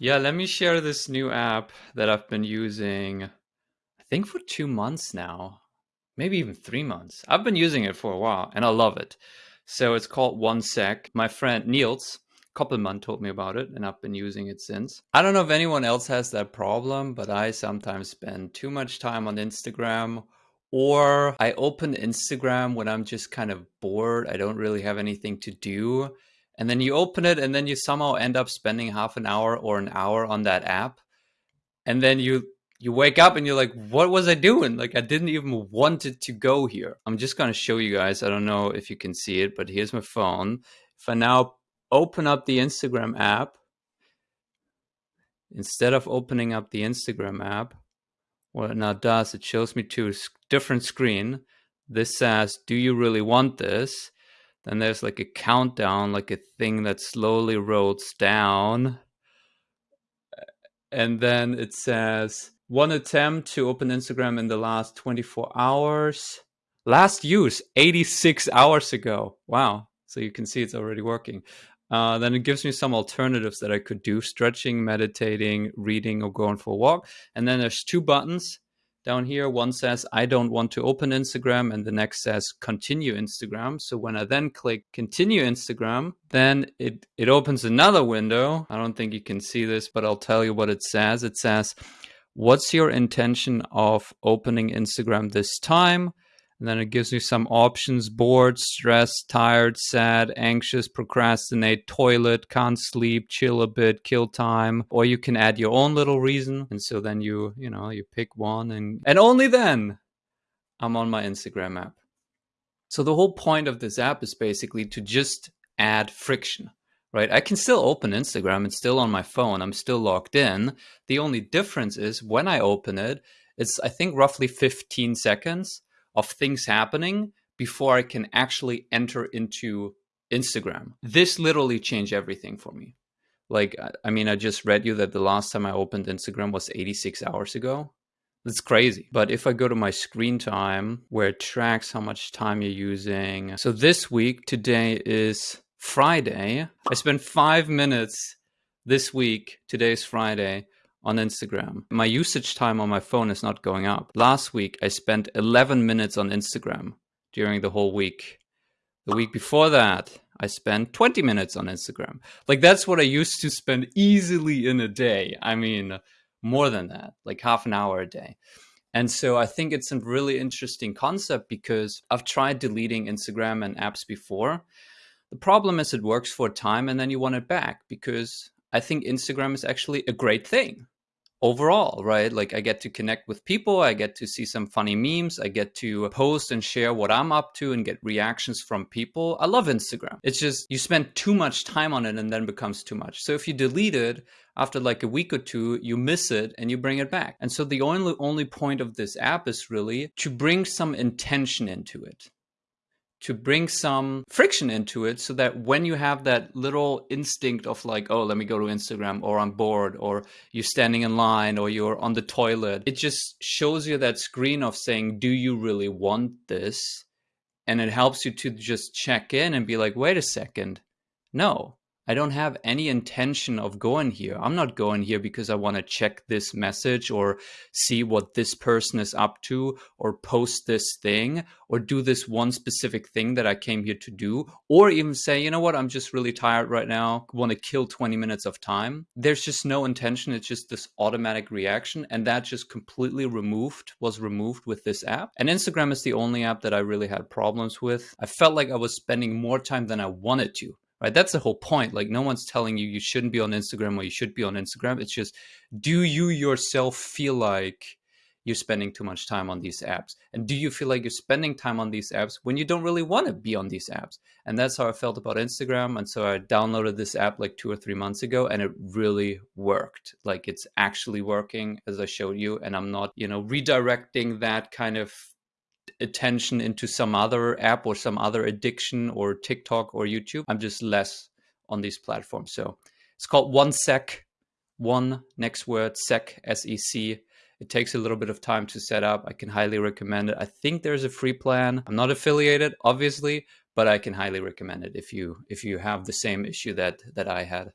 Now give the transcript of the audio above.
Yeah, let me share this new app that I've been using, I think for two months now, maybe even three months. I've been using it for a while and I love it. So it's called OneSec. My friend Niels Koppelman told me about it and I've been using it since. I don't know if anyone else has that problem, but I sometimes spend too much time on Instagram or I open Instagram when I'm just kind of bored. I don't really have anything to do and then you open it and then you somehow end up spending half an hour or an hour on that app. And then you you wake up and you're like what was i doing? Like i didn't even want it to go here. I'm just going to show you guys i don't know if you can see it but here's my phone. If i now open up the instagram app instead of opening up the instagram app what it now does it shows me to a different screen. This says do you really want this then there's like a countdown, like a thing that slowly rolls down. And then it says one attempt to open Instagram in the last 24 hours. Last use 86 hours ago. Wow. So you can see it's already working. Uh, then it gives me some alternatives that I could do stretching, meditating, reading, or going for a walk. And then there's two buttons down here. One says, I don't want to open Instagram, and the next says, continue Instagram. So when I then click continue Instagram, then it, it opens another window. I don't think you can see this, but I'll tell you what it says. It says, What's your intention of opening Instagram this time? And then it gives you some options bored, stressed, tired, sad, anxious, procrastinate, toilet, can't sleep, chill a bit, kill time. Or you can add your own little reason. And so then you, you know, you pick one and, and only then I'm on my Instagram app. So the whole point of this app is basically to just add friction, right? I can still open Instagram. It's still on my phone. I'm still logged in. The only difference is when I open it, it's, I think, roughly 15 seconds of things happening before I can actually enter into Instagram. This literally changed everything for me. Like, I mean, I just read you that the last time I opened Instagram was 86 hours ago. That's crazy. But if I go to my screen time where it tracks how much time you're using. So this week, today is Friday. I spent five minutes this week, today's Friday, on Instagram. My usage time on my phone is not going up. Last week, I spent 11 minutes on Instagram during the whole week. The week before that, I spent 20 minutes on Instagram. Like that's what I used to spend easily in a day. I mean, more than that, like half an hour a day. And so I think it's a really interesting concept because I've tried deleting Instagram and apps before. The problem is it works for a time and then you want it back because I think Instagram is actually a great thing overall, right? Like I get to connect with people, I get to see some funny memes, I get to post and share what I'm up to and get reactions from people. I love Instagram. It's just you spend too much time on it and then becomes too much. So if you delete it after like a week or two, you miss it and you bring it back. And so the only only point of this app is really to bring some intention into it to bring some friction into it so that when you have that little instinct of like oh let me go to instagram or i'm bored or you're standing in line or you're on the toilet it just shows you that screen of saying do you really want this? And it helps you to just check in and be like wait a second no I don't have any intention of going here. I'm not going here because I want to check this message or see what this person is up to or post this thing or do this one specific thing that I came here to do or even say, you know what, I'm just really tired right now, want to kill 20 minutes of time. There's just no intention. It's just this automatic reaction. And that just completely removed, was removed with this app. And Instagram is the only app that I really had problems with. I felt like I was spending more time than I wanted to right? That's the whole point. Like no one's telling you you shouldn't be on instagram or you should be on instagram. It's just do you yourself feel like you're spending too much time on these apps? And do you feel like you're spending time on these apps when you don't really want to be on these apps? And that's how i felt about instagram and so i downloaded this app like two or three months ago and it really worked. Like it's actually working as i showed you and i'm not you know redirecting that kind of attention into some other app or some other addiction or TikTok or YouTube. I'm just less on these platforms. So it's called OneSec, one next word, sec, S-E-C. It takes a little bit of time to set up. I can highly recommend it. I think there's a free plan. I'm not affiliated, obviously, but I can highly recommend it if you if you have the same issue that that I had.